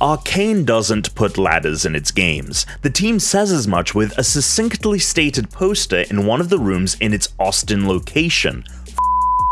Arkane doesn't put ladders in its games. The team says as much with a succinctly stated poster in one of the rooms in its Austin location,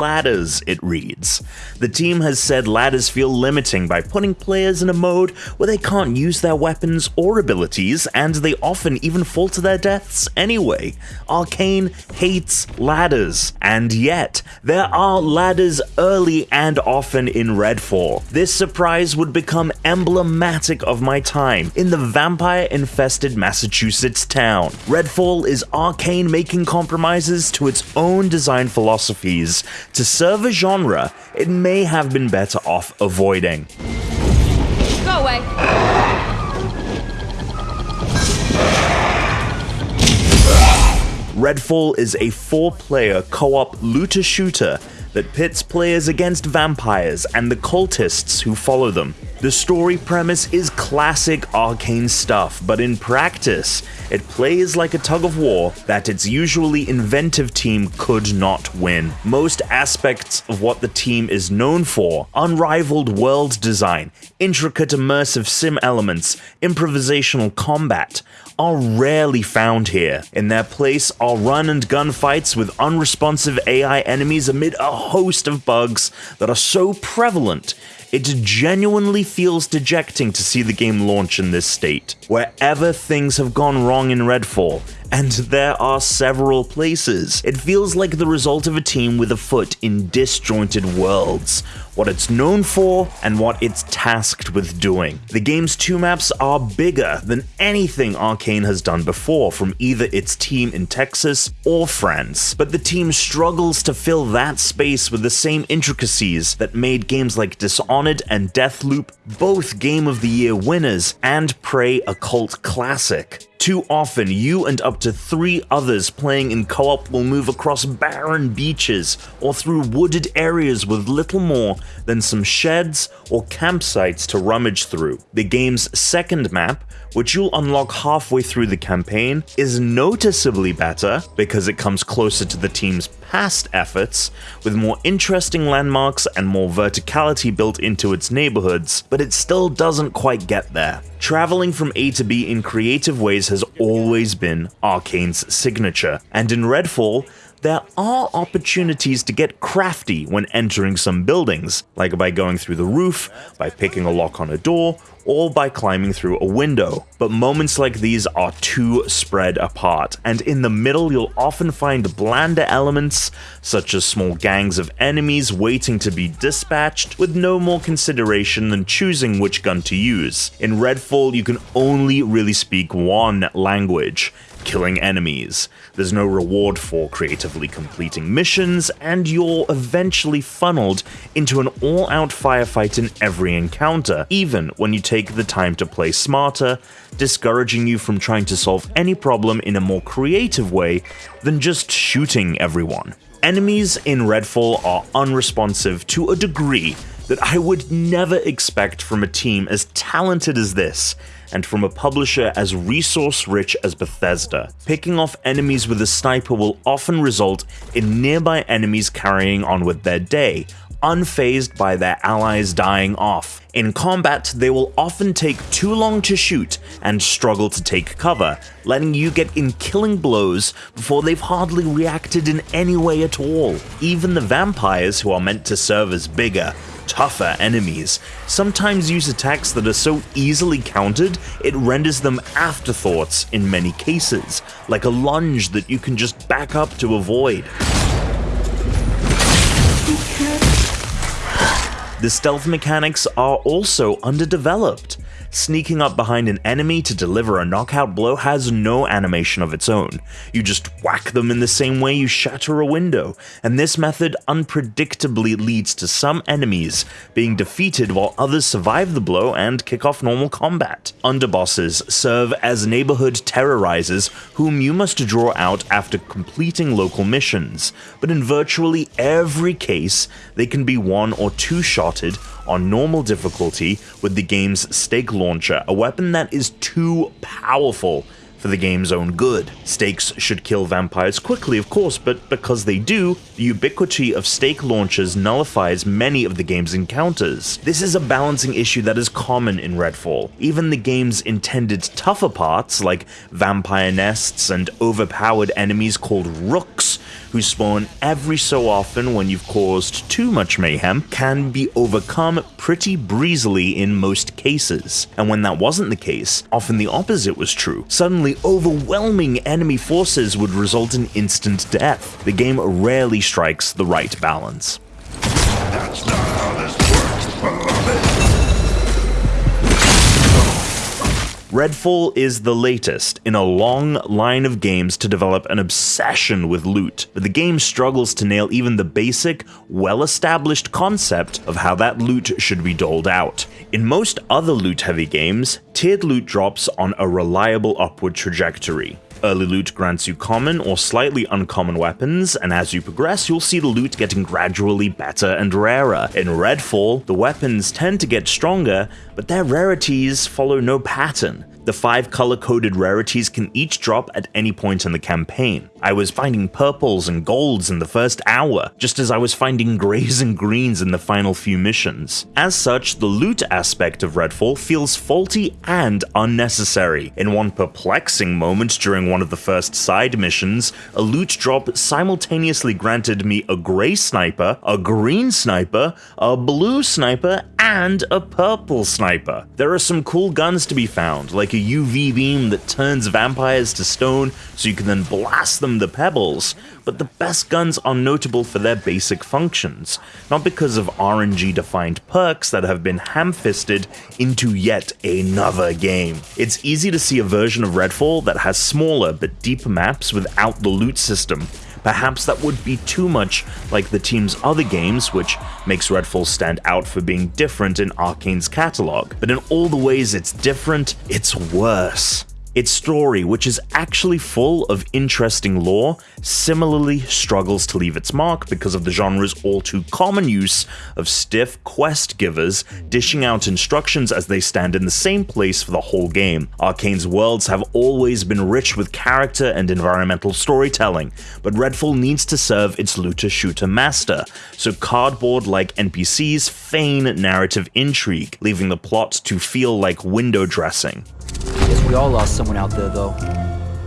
ladders, it reads. The team has said ladders feel limiting by putting players in a mode where they can't use their weapons or abilities, and they often even fall to their deaths anyway. Arkane hates ladders, and yet, there are ladders early and often in Redfall. This surprise would become emblematic of my time in the vampire-infested Massachusetts town. Redfall is Arkane making compromises to its own design philosophies to serve a genre it may have been better off avoiding. Go away. Redfall is a four-player co-op looter-shooter that pits players against vampires and the cultists who follow them. The story premise is classic Arkane stuff, but in practice, it plays like a tug of war that its usually inventive team could not win. Most aspects of what the team is known for unrivaled world design, intricate immersive sim elements, improvisational combat are rarely found here. In their place are run and gun fights with unresponsive AI enemies amid a host of bugs that are so prevalent it genuinely feels dejecting to see the game launch in this state. Wherever things have gone wrong in Redfall, and there are several places. It feels like the result of a team with a foot in disjointed worlds, what it's known for and what it's tasked with doing. The game's two maps are bigger than anything Arkane has done before from either its team in Texas or France, but the team struggles to fill that space with the same intricacies that made games like Dishonored and Deathloop both Game of the Year winners and Prey a cult classic. Too often, you and up to three others playing in co-op will move across barren beaches or through wooded areas with little more than some sheds or campsites to rummage through. The game's second map, which you'll unlock halfway through the campaign, is noticeably better because it comes closer to the team's past efforts, with more interesting landmarks and more verticality built into its neighborhoods, but it still doesn't quite get there. Traveling from A to B in creative ways has always been Arkane's signature, and in Redfall, there are opportunities to get crafty when entering some buildings, like by going through the roof, by picking a lock on a door, or by climbing through a window. But moments like these are too spread apart, and in the middle you'll often find blander elements, such as small gangs of enemies waiting to be dispatched, with no more consideration than choosing which gun to use. In Redfall, you can only really speak one language, killing enemies. There's no reward for creatively completing missions, and you're eventually funneled into an all-out firefight in every encounter, even when you take the time to play smarter, discouraging you from trying to solve any problem in a more creative way than just shooting everyone. Enemies in Redfall are unresponsive to a degree that I would never expect from a team as talented as this, and from a publisher as resource rich as Bethesda. Picking off enemies with a sniper will often result in nearby enemies carrying on with their day, unfazed by their allies dying off. In combat, they will often take too long to shoot and struggle to take cover, letting you get in killing blows before they've hardly reacted in any way at all. Even the vampires, who are meant to serve as bigger, tougher enemies, sometimes use attacks that are so easily countered it renders them afterthoughts in many cases, like a lunge that you can just back up to avoid. The stealth mechanics are also underdeveloped. Sneaking up behind an enemy to deliver a knockout blow has no animation of its own. You just whack them in the same way you shatter a window, and this method unpredictably leads to some enemies being defeated while others survive the blow and kick off normal combat. Underbosses serve as neighborhood terrorizers whom you must draw out after completing local missions, but in virtually every case, they can be one or two shotted on normal difficulty with the game's stake launcher, a weapon that is too powerful for the game's own good. Stakes should kill vampires quickly, of course, but because they do, the ubiquity of stake launchers nullifies many of the game's encounters. This is a balancing issue that is common in Redfall. Even the game's intended tougher parts, like vampire nests and overpowered enemies called rooks, who spawn every so often when you've caused too much mayhem, can be overcome pretty breezily in most cases. And when that wasn't the case, often the opposite was true. Suddenly, overwhelming enemy forces would result in instant death. The game rarely strikes the right balance. That's not how this Redfall is the latest in a long line of games to develop an obsession with loot, but the game struggles to nail even the basic, well-established concept of how that loot should be doled out. In most other loot-heavy games, tiered loot drops on a reliable upward trajectory. Early loot grants you common or slightly uncommon weapons, and as you progress, you'll see the loot getting gradually better and rarer. In Redfall, the weapons tend to get stronger, but their rarities follow no pattern. The five color-coded rarities can each drop at any point in the campaign. I was finding purples and golds in the first hour, just as I was finding grays and greens in the final few missions. As such, the loot aspect of Redfall feels faulty and unnecessary. In one perplexing moment during one of the first side missions, a loot drop simultaneously granted me a gray sniper, a green sniper, a blue sniper, and a purple sniper. There are some cool guns to be found, like a UV beam that turns vampires to stone so you can then blast them to pebbles, but the best guns are notable for their basic functions, not because of RNG defined perks that have been ham-fisted into yet another game. It's easy to see a version of Redfall that has smaller but deeper maps without the loot system, Perhaps that would be too much like the team's other games, which makes Redfall stand out for being different in Arkane's catalog. But in all the ways it's different, it's worse. Its story, which is actually full of interesting lore, similarly struggles to leave its mark because of the genre's all too common use of stiff quest givers dishing out instructions as they stand in the same place for the whole game. Arkane's worlds have always been rich with character and environmental storytelling, but Redfall needs to serve its looter-shooter master, so cardboard-like NPCs feign narrative intrigue, leaving the plot to feel like window dressing. We all lost someone out there, though.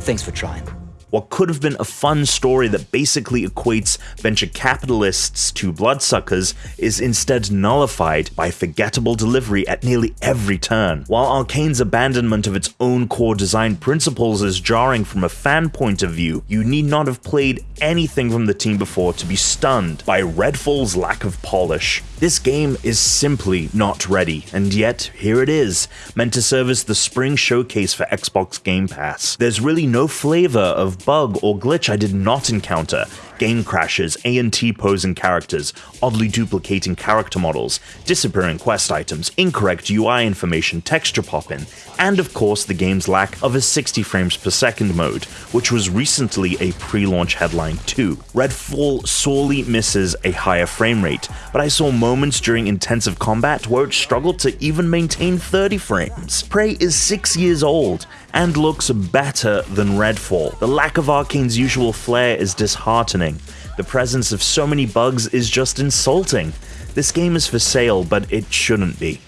Thanks for trying. What could have been a fun story that basically equates venture capitalists to bloodsuckers is instead nullified by forgettable delivery at nearly every turn. While Arkane's abandonment of its own core design principles is jarring from a fan point of view, you need not have played anything from the team before to be stunned by Redfall's lack of polish. This game is simply not ready, and yet here it is, meant to serve as the spring showcase for Xbox Game Pass. There's really no flavor of bug or glitch I did not encounter, game crashes, and T-posing characters, oddly duplicating character models, disappearing quest items, incorrect UI information, texture popping, and of course the game's lack of a 60 frames per second mode, which was recently a pre-launch headline too. Redfall sorely misses a higher frame rate, but I saw moments during intensive combat where it struggled to even maintain 30 frames. Prey is 6 years old, and looks better than Redfall. The lack of Arkane's usual flair is disheartening. The presence of so many bugs is just insulting. This game is for sale, but it shouldn't be.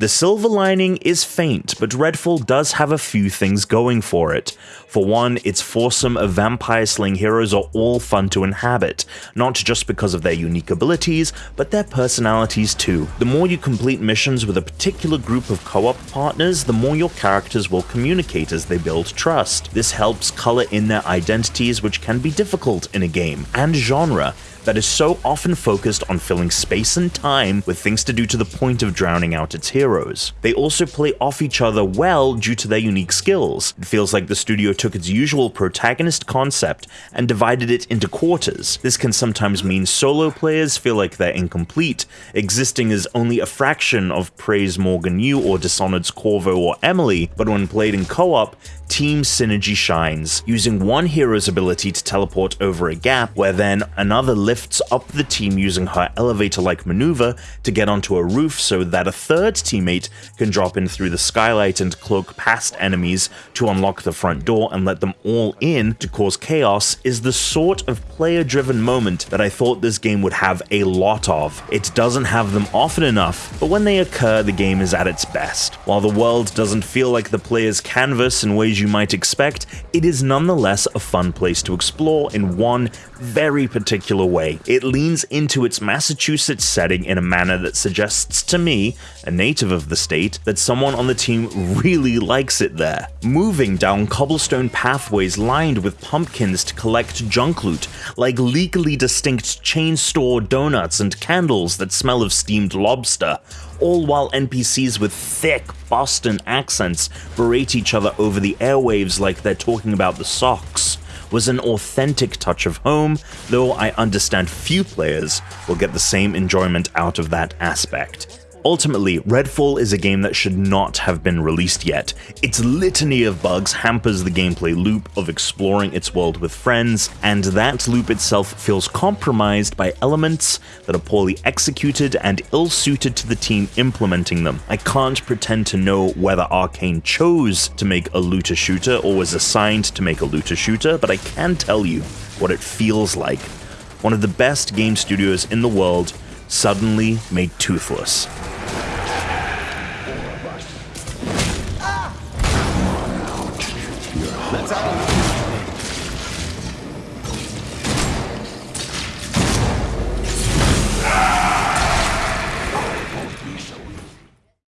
The silver lining is faint, but Redfall does have a few things going for it. For one, its foursome of vampire-slaying heroes are all fun to inhabit, not just because of their unique abilities, but their personalities too. The more you complete missions with a particular group of co-op partners, the more your characters will communicate as they build trust. This helps color in their identities, which can be difficult in a game, and genre, that is so often focused on filling space and time with things to do to the point of drowning out its heroes. They also play off each other well due to their unique skills. It feels like the studio took its usual protagonist concept and divided it into quarters. This can sometimes mean solo players feel like they're incomplete, existing as only a fraction of Prey's Morgan Yu or Dishonored's Corvo or Emily, but when played in co-op, team synergy shines, using one hero's ability to teleport over a gap where then another lifts lifts up the team using her elevator-like maneuver to get onto a roof so that a third teammate can drop in through the skylight and cloak past enemies to unlock the front door and let them all in to cause chaos is the sort of player-driven moment that I thought this game would have a lot of. It doesn't have them often enough, but when they occur, the game is at its best. While the world doesn't feel like the player's canvas in ways you might expect, it is nonetheless a fun place to explore in one very particular way. It leans into its Massachusetts setting in a manner that suggests to me, a native of the state, that someone on the team really likes it there. Moving down cobblestone pathways lined with pumpkins to collect junk loot, like legally distinct chain store donuts and candles that smell of steamed lobster, all while NPCs with thick Boston accents berate each other over the airwaves like they're talking about the Sox was an authentic touch of home, though I understand few players will get the same enjoyment out of that aspect. Ultimately, Redfall is a game that should not have been released yet. Its litany of bugs hampers the gameplay loop of exploring its world with friends, and that loop itself feels compromised by elements that are poorly executed and ill-suited to the team implementing them. I can't pretend to know whether Arkane chose to make a looter shooter or was assigned to make a looter shooter, but I can tell you what it feels like. One of the best game studios in the world suddenly made toothless.